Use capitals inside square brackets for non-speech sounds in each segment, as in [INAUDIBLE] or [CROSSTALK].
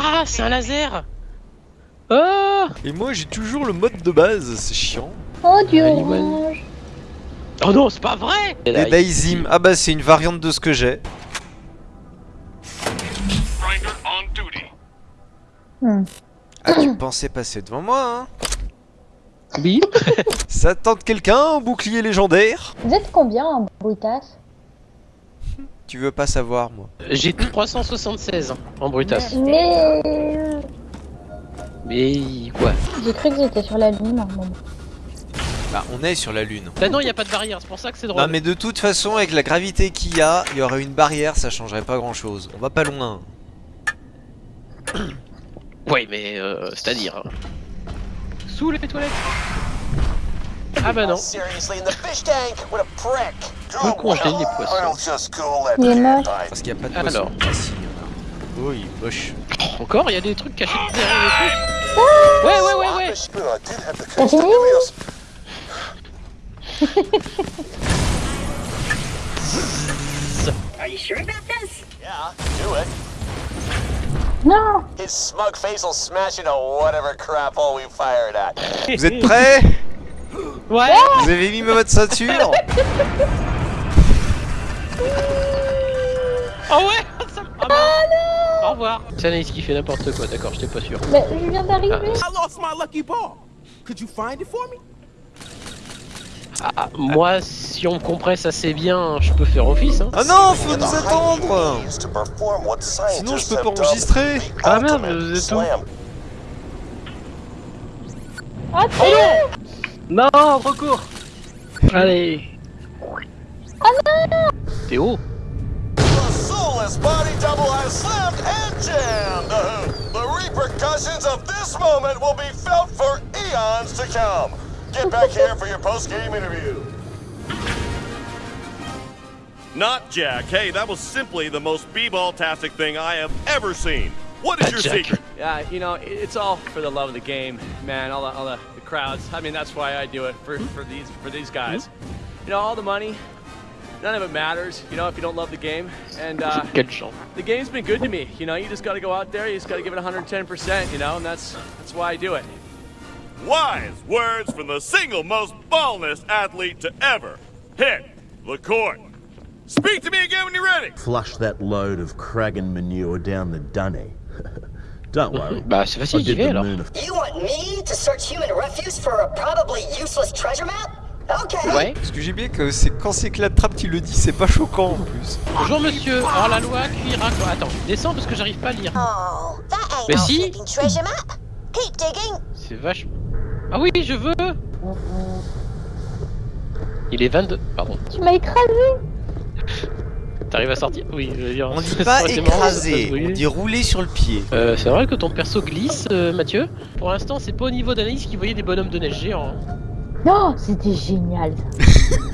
Ah, c'est un laser Oh Et moi j'ai toujours le mode de base, c'est chiant. Oh du Ah, orange. Oh non, c'est pas vrai Et Daizim, ah bah c'est une variante de ce que j'ai. Hmm. Ah tu [COUGHS] pensais passer devant moi hein Oui Ça tente quelqu'un au bouclier légendaire Vous êtes combien en brutasse Tu veux pas savoir moi. J'ai 376 en brutasse. Mais Mais quoi j'ai cru que j'étais sur la lune moment. Bah on est sur la lune. Bah non, y a pas de barrière, c'est pour ça que c'est drôle. Non mais de toute façon avec la gravité qu'il y a, il y aurait une barrière, ça changerait pas grand chose. On va pas loin. Ouais, mais euh, c'est-à-dire. hein. Sous les toilettes Ah bah non. Seriously, in the fish tank, what a prick. Faut congeler les poissons. Il est die. Parce qu'il y a pas de Alors. poisson. Ah, si, il y en a. Oh il est moche. Encore, y a des trucs cachés derrière les trucs. Ouais, ouais, ouais, ouais. Did have the T'as fini Constellios. Yeah, do it. Non His smug face will smash into whatever crap hole we fired at. Vous êtes prêts? Ouais Vous avez mis votre ceinture Oh [LAUGHS] ouais ça... Ah bah. Au revoir C'est Anaïs qui fait n'importe quoi, d'accord, j'étais pas sûr. Mais je viens d'arriver. I lost my lucky ball. Could you find it for me? Ah, moi, si on me compresse assez bien, je peux faire office, hein. Ah non, faut nous attendre Sinon je peux pas enregistrer Ah merde, vous êtes où? Slam. Attends Non, recours Allez ah T'es haut The soulless body double has slammed and jammed. The, the repercussions of this moment will be felt for eons to come. Get back here for your post-game interview. Not Jack. Hey, that was simply the most b-ball-tastic thing I have ever seen. What is your Jack. secret? Yeah, you know, it's all for the love of the game, man. All the, all the, the crowds. I mean, that's why I do it for, for these for these guys. You know, all the money, none of it matters. You know, if you don't love the game, and uh, Quelle chance the game's been good to me. You know, you just got to go out there. You just got to give it 110 percent. You know, and that's that's why I do it. Wise words from the single most ballness athlete to ever hit the court. Speak to me again when you're ready. flush that load of Kragan manure down the dunny. Don't worry. [LAUGHS] Bah c'est facile, j'y vais alors. You want me to search human refuse for a probably useless treasure map? Okay. Ouais. Parce que j'ai oublié que c'est quand c'est Claptrap qui le dit, c'est pas choquant en plus. Bonjour monsieur, hors la loi, cuira quoi Attends, descends parce que j'arrive pas à lire. Oh, Mais si. flipping treasure map. Keep digging. C'est vachement... Ah oui, je veux Il est 22... Pardon. Tu m'as écrasé T'arrives à sortir Oui, je veux dire... On dit [LAUGHS] ça pas écraser, on dit rouler sur le pied. Euh, c'est vrai que ton perso glisse, euh, Mathieu Pour l'instant, c'est pas au niveau d'analyse qui voyait des bonhommes de neige géants. hein. Non, c'était génial. [LAUGHS]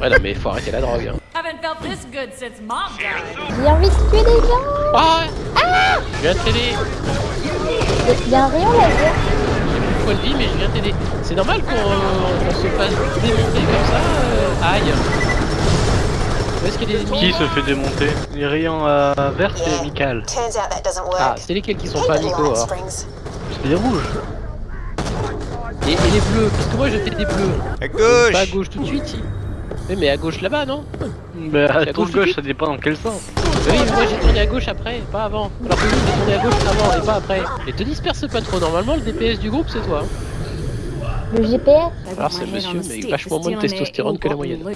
Ouais, non, mais faut arrêter la drogue. Hein. Haven't felt this good since mom died. J'ai envie de tuer des gens Ah Je viens de t'aider Il y a un rayon laser J'ai plus de vie, mais je viens de t'aider. C'est normal qu'on on se fasse démonter comme ça euh, Aïe Où est-ce qu'il Qui se fait démonter Les rayons euh, verts, c'est work. Ah, c'est lesquels qui sont pas amicaux alors. C'est les rouges. et, et les bleus Parce que moi je fais des bleus. À Pas à gauche gauche tout de suite. Oui, mais à gauche là-bas, non Bah, à à gauche gauche, ça dépend dans quel sens. Oui, mais moi j'ai tourné à gauche après, pas avant. Alors que lui il a tourné à gauche avant et pas après. Et te disperse pas trop, normalement le DPS du groupe c'est toi. hein. Le GPS Alors c'est monsieur, mais avec vachement moins de testostérone que la moyenne. You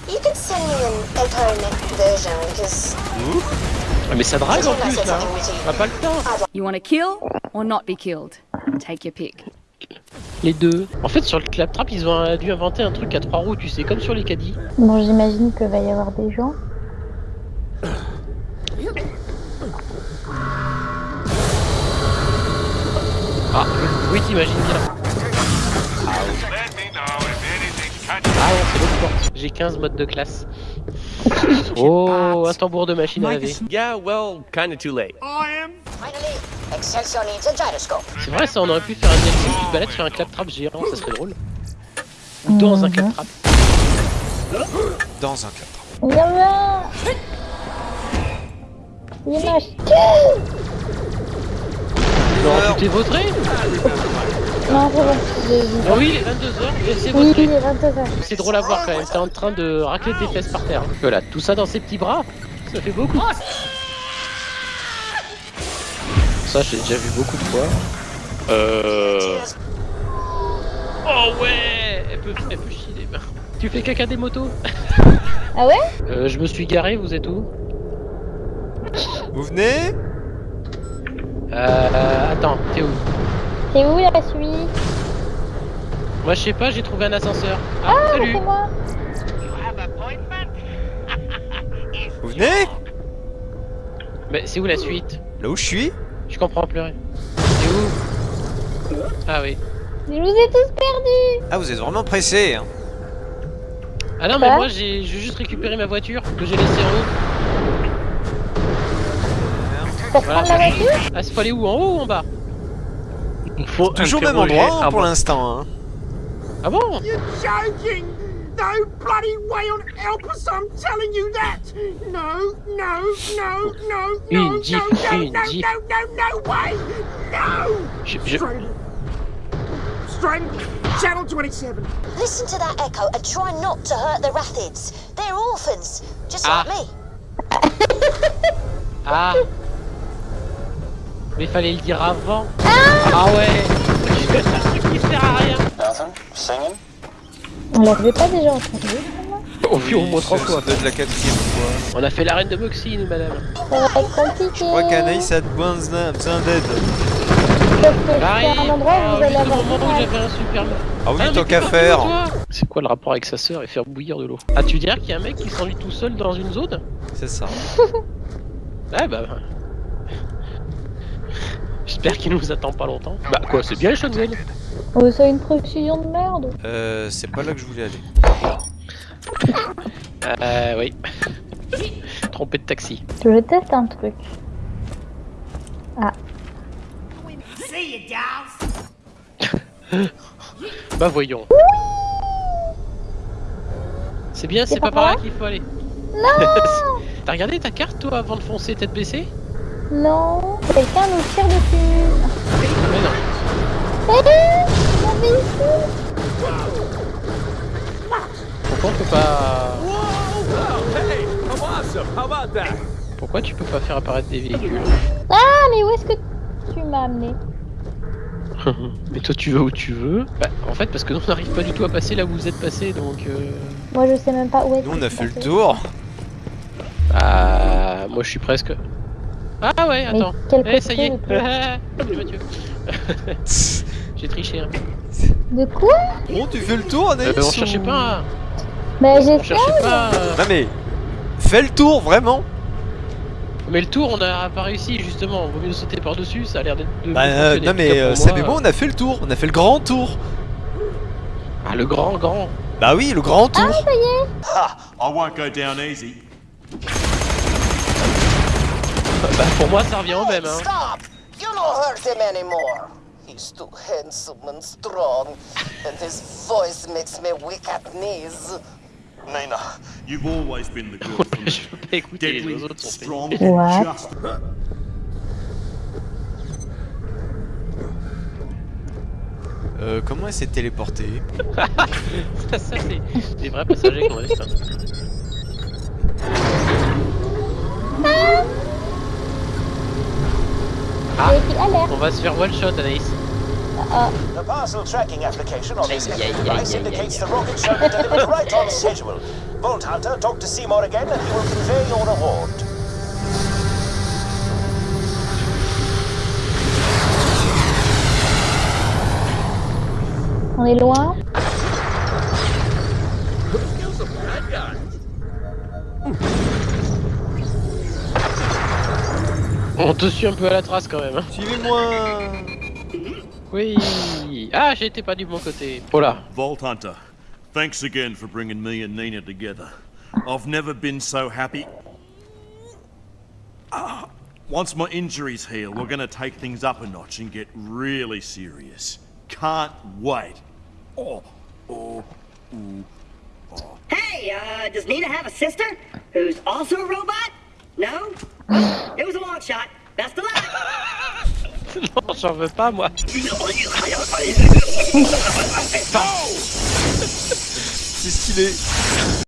Ah, mais ça drague en plus là. hein. On a pas le temps. You want to kill or not be killed? Take your pick. Les deux. En fait sur le claptrap ils ont dû inventer un truc à trois roues, tu sais, comme sur les caddies. Bon, j'imagine qu'il va y avoir des gens. Ah, oui t'imagines bien. Ah non, c'est l'autre porte. J'ai 15 modes de classe. [LAUGHS] Oh, un tambour de machine à laver. Yeah, well, kind of too late. finally, Excelsior needs a gyroscope. C'est vrai, ça on aurait pu faire un DLC qui te balade sur un claptrap géant, ça serait drôle. Ou dans un claptrap. Dans un Claptrap. Il y en a Il 22 Non, tu t'es vautré Non. Ah oui, il est 22h, c'est Oui, vautré. il est 22h. C'est drôle à voir quand même, t'es en train de racler tes fesses par terre. Voilà, tout ça dans ses petits bras, ça fait beaucoup. Ça, j'ai déjà vu beaucoup de fois. Euh... Oh ouais Elle peut, elle peut chier les mains. Tu fais caca des motos? [LAUGHS] Ah ouais? Euh, Je me suis garé, vous êtes où? Vous venez? Euh... Attends, t'es où? C'est où la suite Moi je sais pas, j'ai trouvé un ascenseur. Ah, Ah, salut c'est moi [LAUGHS] Vous venez? Mais c'est où la suite? Là où je suis? Je comprends plus rien. C'est où? Ah oui. Je vous ai tous perdus Ah, vous êtes vraiment pressé. Hein. Ah non mais Quoi moi j'ai juste récupéré ma voiture que j'ai laissée en haut. Pour Voilà. prendre la voiture? Ah c'est faut aller où? En haut ou en bas? Faut Toujours même endroit hein, pour avant. l'instant. Hein. Ah bon joking! No bloody way on Elpis, I'm telling you that! No, no, no, no, Une no, Jeep, no, no, une no, no, no, no way! No! Je- je-. Straight. Channel 27. Listen to that echo and try not to hurt the Rathids. They're orphans, just Ah. like me. Ah Mais fallait le dire avant Ah ouais [LAUGHS] Un truc qui sert à rien? On l'avait pas déjà entendu On vit au moins trois Ça fois doit être la quatrième fois. On a fait l'arène de Moxie nous madame Ça va être compliqué Je crois qu'Anaïs a besoin d'aide. Un endroit où vous allez Jusqu'au avoir moment où j'avais un super... Ah oui, mais tant qu'à faire. C'est quoi le rapport avec sa sœur et faire bouillir de l'eau Ah tu dirais qu'il y a un mec qui s'ennuie tout seul dans une zone C'est ça. Ah [LAUGHS] bah... J'espère qu'il nous attend pas longtemps. Bah quoi, c'est bien les shotguns Oh, c'est une précision de merde Euh, c'est pas là que je voulais aller. Euh, oui. Trompé de taxi. Je teste un truc. Ah, [LAUGHS] Bah voyons. C'est bien, c'est pas pas par là par qu'il faut aller. non [LAUGHS] T'as regardé ta carte toi avant de foncer tête baissée? Non Quelqu'un nous tire dessus. Mais non. Eh Pourquoi on peut pas... Pourquoi tu peux pas faire apparaître des véhicules Ah, mais où est-ce que tu m'as amené [LAUGHS] Mais toi tu vas où tu veux. Bah en fait parce que nous on n'arrive pas du tout à passer là où vous êtes passé donc... Euh... Moi, je sais même pas où est-ce Nous, on que a c'est fait le tour. Ah, moi je suis presque... Ah ouais, Mais attends. quel Eh ça y est. [LAUGHS] [LAUGHS] J'ai triché. Hein. De quoi Bon, tu fais le tour, Anaïs Euh, on cherchait pas... Bah, pas... euh, Non mais, fais le tour, vraiment. Mais le tour on a pas réussi justement, vaut mieux sauter par dessus, ça a l'air d'être Bah, euh, non mais, euh, moi, savez-vous, on a fait le tour. On a fait le grand tour. Ah le grand grand Bah oui, le grand tour. Ha! I won't go down easy. Bah pour moi ça revient au même hein. Stop! You don't hurt him anymore. He's too handsome and strong, and his voice makes me weak at knees. Nina, you've always been the girl for me. [LAUGHS] Je peux pas écouter les Deadly, autres strong, What? just Euh, comment elle s'est téléportée? Ça, [LAUGHS] ça c'est des vrais passagers qu'on reste. Ah, J'ai alerte. on va se faire one shot Anaïs. The parcel tracking application on this device indicates the rocket shall be delivered right on schedule. Vault Hunter, talk to Seymour again and he will convey your reward. On est loin On te suit un peu à la trace quand même. hein. Suivez-moi Oui. Ah j'ai été pas du bon côté. Oh là. Vault Hunter, thanks again for bringing me and Nina together. I've never been so happy. Ah, once my injuries heal, we're gonna take things up a notch and get really serious. Can't wait. Oh, oh, ooh. Hey, uh, does Nina have a sister who's also a robot? No? Well, it was a long shot. Best of luck. Non, j'en veux pas moi. [LAUGHS] C'est stylé.